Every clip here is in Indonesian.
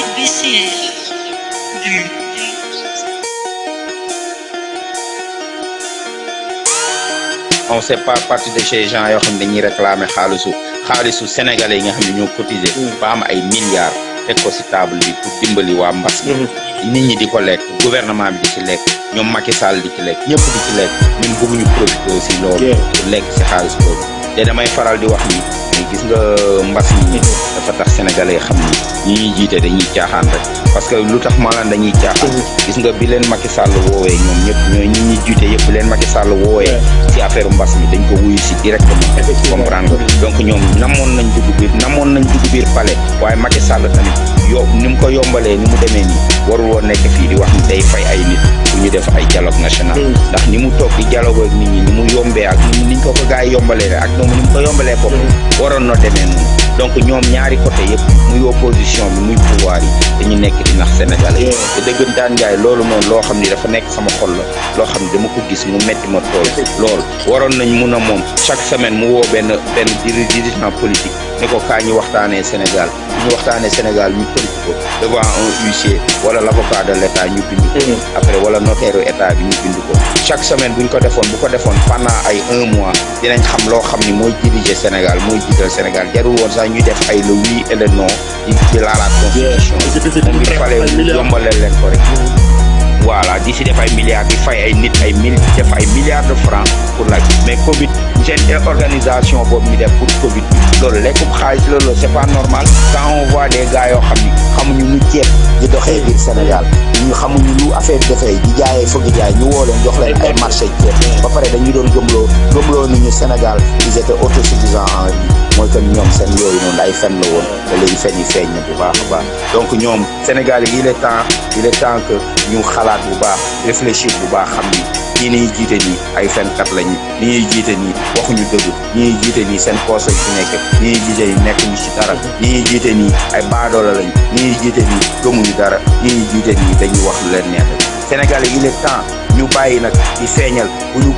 imbécile. on sait pas partie de ces gens yoo xam dañuy réclamer xaalisu xaalisu sénégalais yi nga xam ne ñoo cotiser ba am ay milliards. Teg ko si table bi pour dimbali waa mbas mi. Nit ñi di ko lekk gouvernement bi di ci lekk ñoom Macky Sall di ci lekk ñëpp di ci lekk. Ñun bëgguñu profité aussi loolu lekk si xaalis boobu. Te damay faral di wax ni gis nga mbas mi dafa tax sénégalais xam ni ñi ñuy jiite dañuy caaxaan rek. parce que lu tax ma laan dañuy caaxaan? gis nga bi leen Macky Sall woowee ñoom ñëpp ñooy ñi ñuy jiite yëpp leen Macky Sall woowee ci affaire mbas mi dañ ko wuyu si directement. Comprendre donc ñoom namoon nañ dugg biir namoon nañ dugg biir palais waaye Macky Sall tamit yo ni mu ko yombalee ni mu demee nii warul woon nekk fii di wax ni day fay ay nit bu ñu def ay dialogue national ndax ni mu toog di dialogue ak nit ñi ni mu yombee ak ni niñ ko ko gars yi yombalee ak ñoom ni mu ko yombalee bopp waroon na demee noonu donc ñoom ñaari côté yëpp muy opposition bi muy pouvoir yi dañu nekk di nax sénégalais te dëggantaan njaay loolu noonu loo xam ni dafa nekk sama xol la loo xam ni dama ko gis mu metti ma tool lool waroon nañ mun a moom chaque semaine mu woo benn benn dirigeant politique ne ko kaa ñu waxtaanee Sénégal ñu waxtaanee Sénégal ñu tënk ko devant un huissier wala l' avocat de l' état ñu bind ko. Après wala notaire état bi ñu bind ko. Chaque semaine bu ñu ko defoon bu ko defoon pendant ay un mois dinañ xam loo xam ni mooy diriger Sénégal mooy jiital Sénégal. Jarul woon sax ñu def ay le oui et le non di di laalaat constitution. Il fallait mu yombaleel leen ko rek. Voilà di si def ay milliards di fay ay nit ay mille def ay milliards de francs pour la mais Covid seen organisation boobu ñu def pour Covid loolu lekkum xaalis loolu c'est pas normal. Quand on voit des gars yoo xam ni xamuñu lu ceeb di doxee Sénégal ñu xamuñu lu affaire defee Sénégal ils étaient autosuffisants en ñoom seen yooyu noonu ay la Sénégal il est temps il est temps que ñu xalaat ñii niy jiite nii ay fenkat lañu ñi ñuy jiite nii waxuñu dëgg ñi ñuy jiite nii seen lañ fi nekk ñi ñuy jiite nii nekkuñu ci dara ñuy nii ay baadoola lañ ñi ñuy jiite gëmuñu dara ñi ñuy jiite nii wax lu leen neex. Sénégal il est temps ñu bàyyi nag di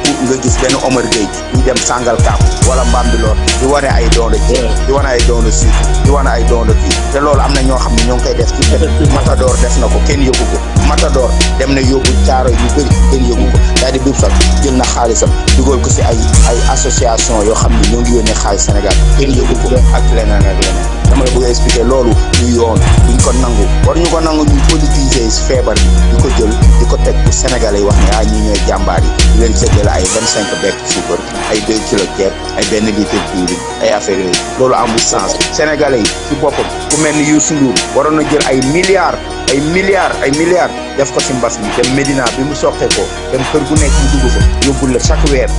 bu nga gis benn Omar Gueye ñu dem sàngal kaap wala Mbambilor di wane ay de ceeb di wane ay de sucre di wane ay de kii te loolu am na ñoo xam ne ñoo ngi koy def ci Matador def na ko kenn ko. Matador dem na yóbbu caaro yu bëri kenn yëgu ko. Daal di biir sax jël na xaalisam dugal ko si ay ay association yoo xam ne ñoo ngi yónnee xaalis Sénégal kenn yëgu ko. Ak leneen ak leneen. Dama la bëgg a expliquer loolu ñu yoon duñ ko nangu. War ñu ko nangu ñu politiser feebar bi di ko jël di ko teg pour sénégalais wax ne ah ñii ñooy jàmbaar yi di leen séddale ay vingt cinq bekk suukar ay deux kilo ceeb ay benn litre diwlin ay affaire yooyu. Loolu amul sens. Sénégalais ci boppam ku mel ni Youssou Ndour waroon na jël ay milliards ay milliards ay milliards def ko si mbas mi. Dem Médina bi mu soqee ko dem kër gu nekk mu dugg fa yóbbul la chaque weer.